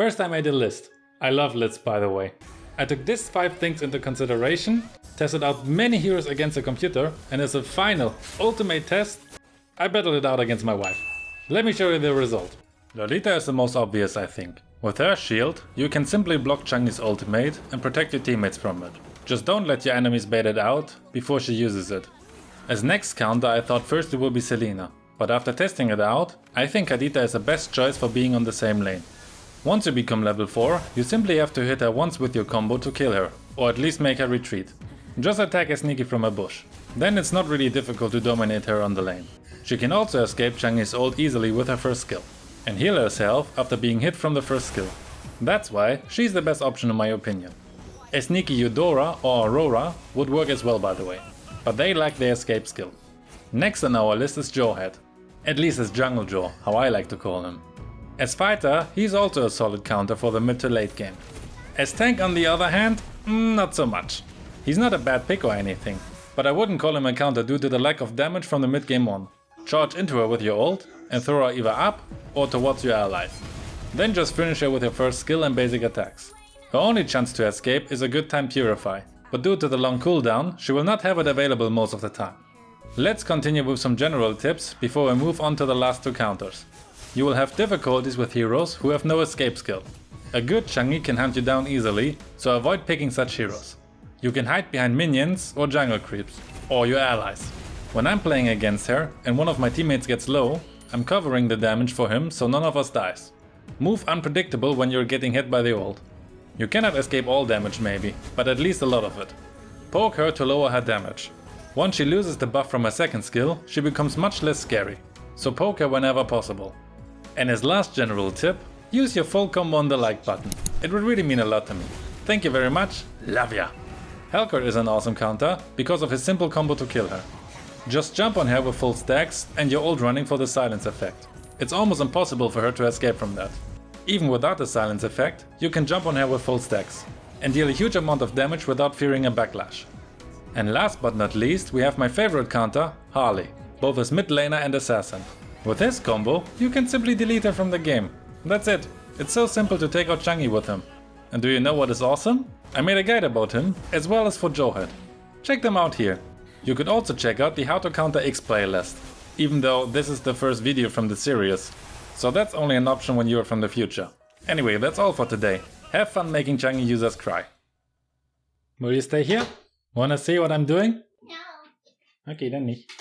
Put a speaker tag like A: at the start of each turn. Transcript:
A: First I made a list. I love lists by the way. I took these 5 things into consideration, tested out many heroes against the computer and as a final, ultimate test, I battled it out against my wife. Let me show you the result. Lolita is the most obvious I think. With her shield, you can simply block Chang'e's ultimate and protect your teammates from it. Just don't let your enemies bait it out before she uses it. As next counter I thought first it would be Selena, but after testing it out, I think Kadita is the best choice for being on the same lane. Once you become level 4, you simply have to hit her once with your combo to kill her, or at least make her retreat. Just attack her sneaky from a bush. Then it's not really difficult to dominate her on the lane. She can also escape Chang'e's ult easily with her first skill, and heal herself after being hit from the first skill. That's why she's the best option in my opinion. A sneaky Eudora or Aurora would work as well by the way, but they lack the escape skill. Next on our list is Jawhead. At least as Jungle Jaw, how I like to call him. As fighter, he's also a solid counter for the mid to late game. As tank on the other hand, mm, not so much. He's not a bad pick or anything, but I wouldn't call him a counter due to the lack of damage from the mid game on. Charge into her with your ult and throw her either up or towards your allies. Then just finish her with your first skill and basic attacks. Her only chance to escape is a good time Purify, but due to the long cooldown, she will not have it available most of the time. Let's continue with some general tips before we move on to the last two counters. You will have difficulties with heroes who have no escape skill. A good Chang'e can hunt you down easily, so avoid picking such heroes. You can hide behind minions or jungle creeps, or your allies. When I'm playing against her and one of my teammates gets low, I'm covering the damage for him so none of us dies. Move unpredictable when you're getting hit by the ult. You cannot escape all damage maybe, but at least a lot of it. Poke her to lower her damage. Once she loses the buff from her second skill, she becomes much less scary, so poke her whenever possible. And as last general tip, use your full combo on the like button. It would really mean a lot to me. Thank you very much, love ya! Helcurt is an awesome counter because of his simple combo to kill her. Just jump on her with full stacks and you're ult running for the silence effect. It's almost impossible for her to escape from that. Even without the silence effect, you can jump on her with full stacks and deal a huge amount of damage without fearing a backlash. And last but not least, we have my favorite counter, Harley, both as mid laner and assassin. With this combo, you can simply delete her from the game. That's it. It's so simple to take out Chang'e with him. And do you know what is awesome? I made a guide about him, as well as for Jawhead. Check them out here. You could also check out the How to Counter X playlist, even though this is the first video from the series. So that's only an option when you're from the future. Anyway, that's all for today. Have fun making Chang'e users cry. Will you stay here? Wanna see what I'm doing?
B: No.
A: Okay, then nicht.